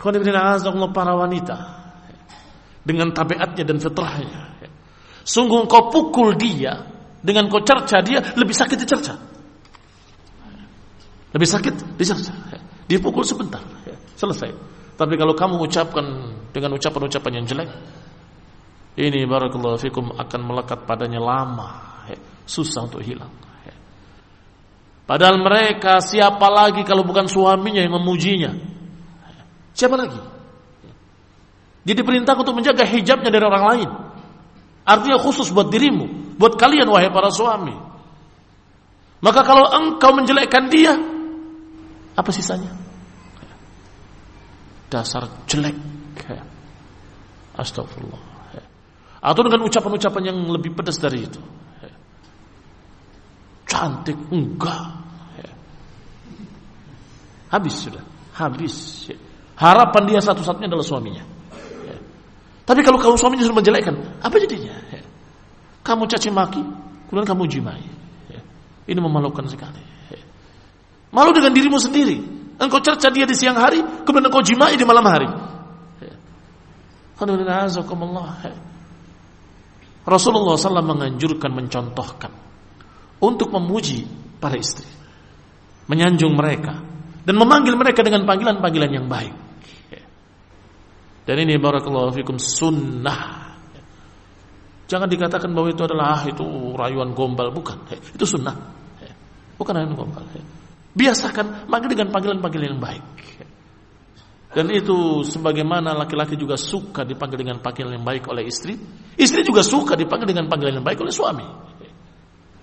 para wanita dengan tabiatnya dan fitrahnya. Sungguh kau pukul dia dengan kau cerca dia lebih sakit dicerca. Lebih sakit dicerca. Dia pukul sebentar, selesai. Tapi kalau kamu ucapkan dengan ucapan-ucapan yang jelek, ini barakallahu fikum akan melekat padanya lama, susah untuk hilang. Padahal mereka siapa lagi kalau bukan suaminya yang memujinya? Siapa lagi? Dia diperintah untuk menjaga hijabnya dari orang lain. Artinya khusus buat dirimu, buat kalian wahai para suami. Maka kalau engkau menjelekkan dia, apa sisanya? Dasar jelek. Astagfirullah. Atau dengan ucapan-ucapan yang lebih pedas dari itu. Cantik enggak. Habis sudah, habis. Harapan dia satu-satunya adalah suaminya. Ya. Tapi kalau kamu suaminya sudah menjelekkan, apa jadinya? Ya. Kamu caci maki, kemudian kamu jimai. Ya. Ini memalukan sekali. Ya. Malu dengan dirimu sendiri. Engkau cerca dia di siang hari, kemudian engkau jimai di malam hari. Ya. Ya. Rasulullah SAW menganjurkan, mencontohkan untuk memuji para istri, menyanjung mereka, dan memanggil mereka dengan panggilan-panggilan yang baik. Dan ini barakallahu fikum sunnah. Jangan dikatakan bahwa itu adalah ah, itu rayuan gombal, bukan. Itu sunnah. Bukan rayuan gombal. Biasakan manggil dengan panggilan-panggilan yang baik. Dan itu sebagaimana laki-laki juga suka dipanggil dengan panggilan yang baik oleh istri, istri juga suka dipanggil dengan panggilan yang baik oleh suami.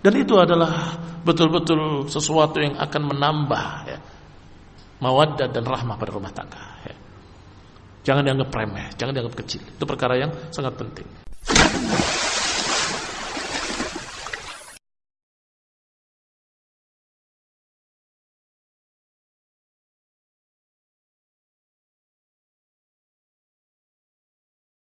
Dan itu adalah betul-betul sesuatu yang akan menambah ya, mawaddah dan rahmah pada rumah tangga. Jangan dianggap remeh, jangan dianggap kecil. Itu perkara yang sangat penting.